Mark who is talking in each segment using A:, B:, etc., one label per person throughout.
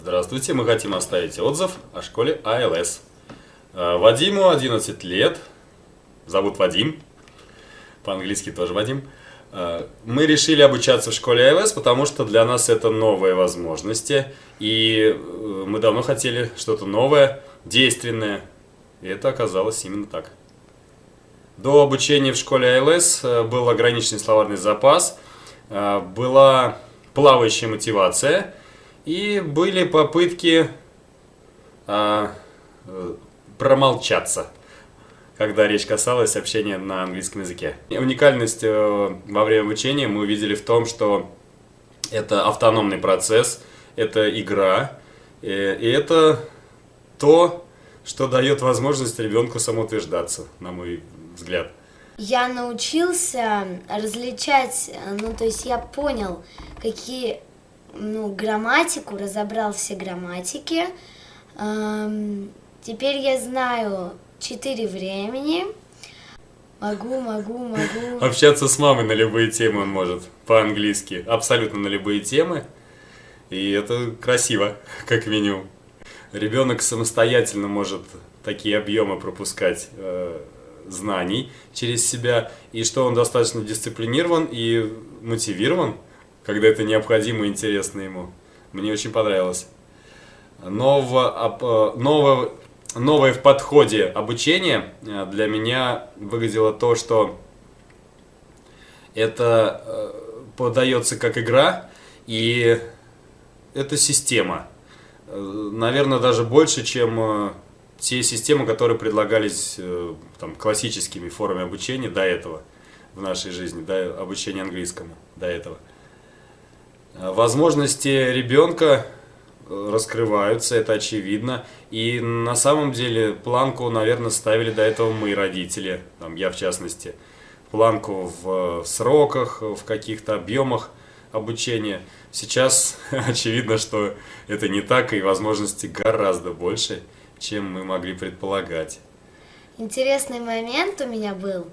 A: Здравствуйте, мы хотим оставить отзыв о школе АЛС. Э, Вадиму 11 лет, зовут Вадим, по-английски тоже Вадим. Э, Мы решили обучаться в школе АЛС, потому что для нас это новые возможности, и э, мы давно хотели что-то новое, действенное, и это оказалось именно так. До обучения в школе АЛС был ограниченный словарный запас, была плавающая мотивация и были попытки а, э, промолчаться, когда речь касалась общения на английском языке. Уникальность э, во время обучения мы увидели в том, что это автономный процесс, это игра, э, и это то, что дает возможность ребенку самоутверждаться, на мой взгляд.
B: Я научился различать, ну, то есть я понял, какие, ну, грамматику, разобрал все грамматики. Эм, теперь я знаю четыре времени. Могу, могу, могу.
A: Общаться с мамой на любые темы он может, по-английски, абсолютно на любые темы. И это красиво, как минимум. Ребенок самостоятельно может такие объемы пропускать э, знаний через себя, и что он достаточно дисциплинирован и мотивирован, когда это необходимо и интересно ему. Мне очень понравилось. Ново, э, ново- новое в подходе обучения э, для меня выглядело то, что это э, подается как игра, и это система. Наверное, даже больше, чем те системы, которые предлагались там, классическими формами обучения до этого в нашей жизни, до обучения английскому до этого. Э, Возможности ребенка э, раскрываются, это очевидно. И на самом деле планку, наверное, ставили до этого мы, родители, там, я в частности. Планку в сроках, в каких-то объемах обучения. Сейчас очевидно, что это не так, и возможности гораздо больше, чем мы могли предполагать.
B: Интересный момент у меня был.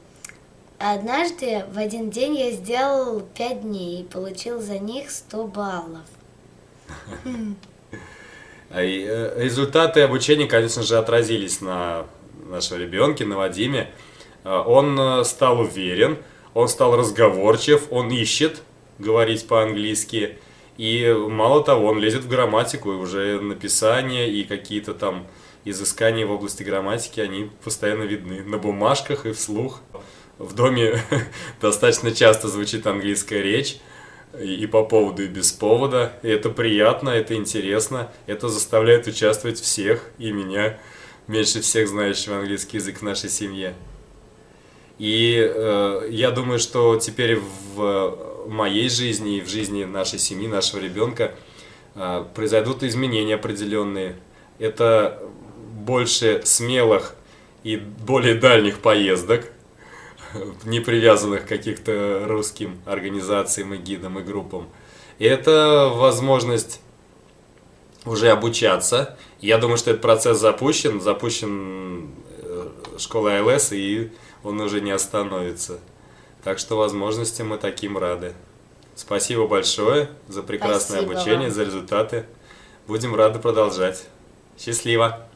B: Однажды в один день я сделал пять дней и получил за них 100 баллов.
A: А э, Результаты обучения, конечно же, отразились на нашем ребенке, на Вадиме. Э, Он э, стал уверен, он стал разговорчив, он ищет говорить по-английски. И мало того, он лезет в грамматику, и уже написание и какие-то там изыскания в области грамматики, они постоянно видны на бумажках и вслух. В доме достаточно часто звучит английская речь, и по поводу, и без повода. И это приятно, это интересно, это заставляет участвовать всех, и меня, меньше всех знающего английский язык в нашей семье. И э, я думаю, что теперь в моей жизни и в жизни нашей семьи, нашего ребенка э, произойдут изменения определенные. Это больше смелых и более дальних поездок, не привязанных каких-то русским организациям и гидам и группам. И это возможность уже обучаться. Я думаю, что этот процесс запущен, запущен э, школой АЛС, и он уже не остановится. Так что возможностям мы таким рады. Спасибо большое за прекрасное
B: Спасибо
A: обучение,
B: вам.
A: за результаты. Будем рады продолжать. Счастливо!